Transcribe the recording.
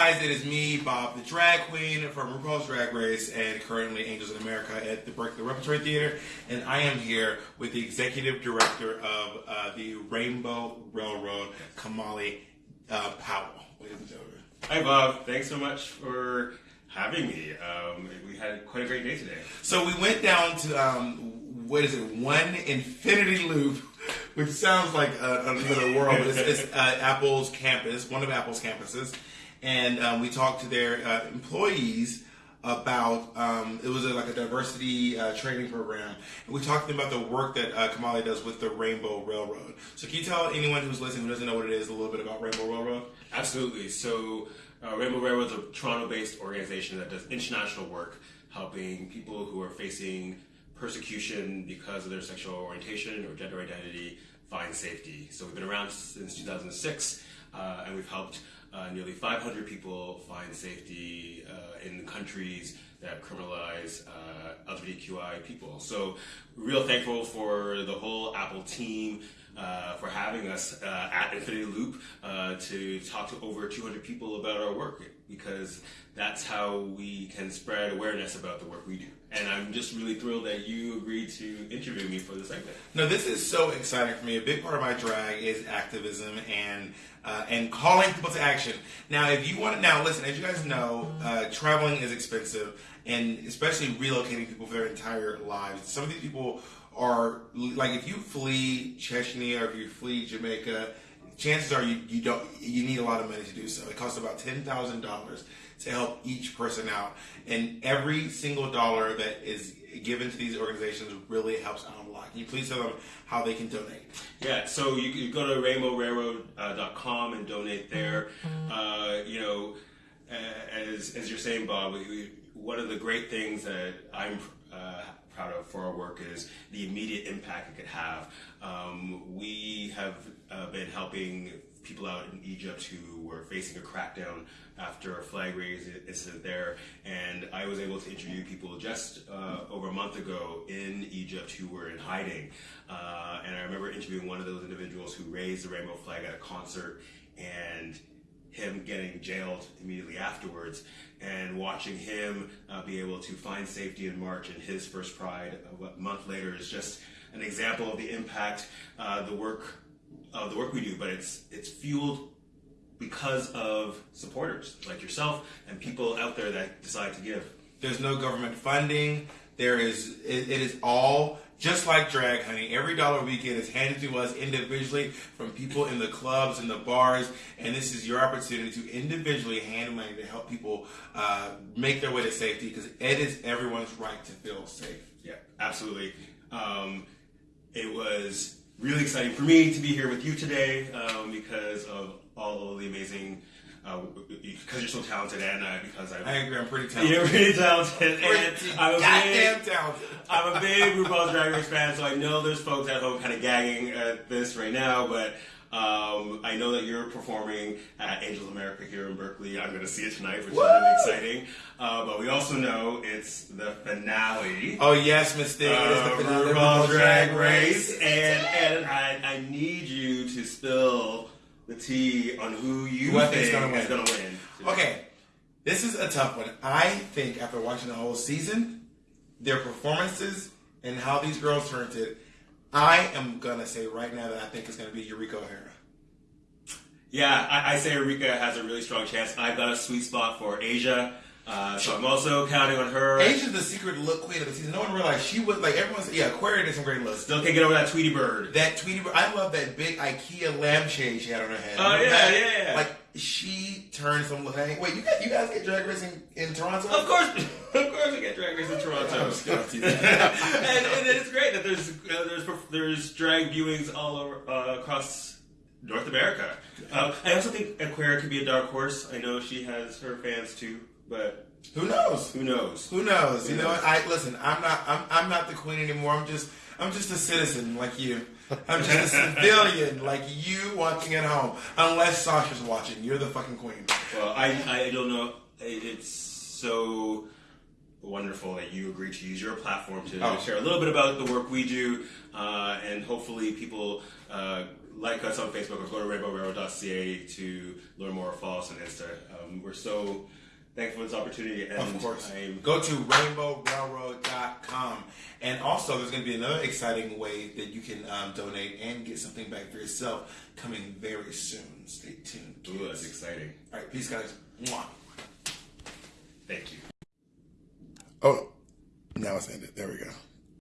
guys, it is me, Bob, the drag queen from RuPaul's Drag Race and currently Angels in America at the Berkeley Repertory Theater. And I am here with the executive director of uh, the Rainbow Railroad, Kimahli uh, Powell. Hi, Bob. Thanks so much for having me. Um, we had quite a great day today. So we went down to, um, what is it, one infinity loop, which sounds like a, another world, but it's, it's uh, Apple's campus, one of Apple's campuses. And um, we talked to their uh, employees about um, it was a, like a diversity uh, training program, and we talked to them about the work that uh, Kimahli does with the Rainbow Railroad. So can you tell anyone who's listening who doesn't know what it is a little bit about Rainbow Railroad? Absolutely. So, uh, Rainbow Railroad is a Toronto-based organization that does international work, helping people who are facing persecution because of their sexual orientation or gender identity find safety. So we've been around since 2006, uh, and we've helped uh, nearly 500 people find safety uh, in countries that criminalize uh, LGBTQI people. So, real thankful for the whole Apple team. Uh, for having us uh, at Infinity Loop uh, to talk to over 200 people about our work because that's how we can spread awareness about the work we do. And I'm just really thrilled that you agreed to interview me for this segment. No, this is so exciting for me. A big part of my drag is activism and uh, and calling people to action. Now, if you want to, now listen, as you guys know, uh, traveling is expensive, and especially relocating people for their entire lives. Some of these people are like, if you flee Chechnya or if you flee Jamaica, chances are you, you don't you need a lot of money to do so. It costs about ten thousand dollars to help each person out, and every single dollar that is given to these organizations really helps out a lot. Can you please tell them how they can donate? Yeah, so you, you go to rainbowrailroad.com and donate there. Uh, you know, as, you're saying, Bob, we, we, one of the great things that I'm uh, proud of for our work is the immediate impact it could have. Um, we have uh, been helping people out in Egypt who were facing a crackdown after a flag raise incident there, and I was able to interview people just uh, over a month ago in Egypt who were in hiding. Uh, and I remember interviewing one of those individuals who raised the rainbow flag at a concert, and him getting jailed immediately afterwards, and watching him uh, be able to find safety in March in his first Pride a month later is just an example of the impact uh, the work of the work we do. But it's it's fueled because of supporters like yourself and people out there that decide to give. There's no government funding. There is it, it is all just like drag honey. Every dollar we get is handed to us individually from people in the clubs and the bars and this is your opportunity to individually hand money to help people uh, make their way to safety because it is everyone's right to feel safe. Yeah absolutely. Um, it was really exciting for me to be here with you today um, because of all of the amazing uh, because you're so talented, and uh, because I'm, I agree, I'm pretty talented. You're pretty talented, and I'm a goddamn big, talented. I'm a big RuPaul's Drag Race fan, so I know there's folks at home kind of gagging at this right now, but. Um, I know that you're performing at Angels America here in Berkeley. I'm going to see it tonight, which Woo! is really exciting. Uh, but we also know it's the finale. Oh yes, Mystique, it is the finale RuPaul's RuPaul's Drag Race, and and I, I need you to spill the tea on who you Who I think is going to win. Okay, this is a tough one. I think after watching the whole season, their performances and how these girls turned it, I am gonna say right now that I think it's gonna be Eureka O'Hara. Yeah, I, I say Eureka has a really strong chance. I've got a sweet spot for Asia, uh, so I'm also counting on her. Asia's the secret look queen of the season. No one realized she was like everyone's. Yeah, Aquaria did some great looks. Still can't get over that Tweety Bird. That Tweety, Bird- I love that big IKEA lampshade she had on her head. Oh, Remember yeah, that? yeah, yeah. Like she turned some. Hey, wait, you guys, you guys get drag racing in Toronto? Of course, of course, we get Drag racing in Toronto. I Toronto. was gonna and, and it's great that there's uh, there's there's drag viewings all over uh, across North America. Uh, I also think Aquaria could be a dark horse. I know she has her fans too, but Who knows? who knows? Who knows? You Who know knows? what? I listen. I'm not. I'm. I'm not the queen anymore. I'm just. I'm just a citizen like you. I'm just a civilian like you watching at home. Unless Sasha's watching, you're the fucking queen. Well, I I don't know. It's so wonderful that you agreed to use your platform to Oh. share a little bit about the work we do, uh, and hopefully people uh, like us on Facebook or go to rainbowrailroad.ca to learn more. Follow us on Insta. Um, we're so thankful for this opportunity. And Of course. I'm, Go to rainbowrailroad.com. And also, there's going to be another exciting way that you can um, donate and get something back for yourself coming very soon. Stay tuned. ooh, that's exciting. All right, peace, guys. Mwah. Thank you. Oh, now it's ended. There we go.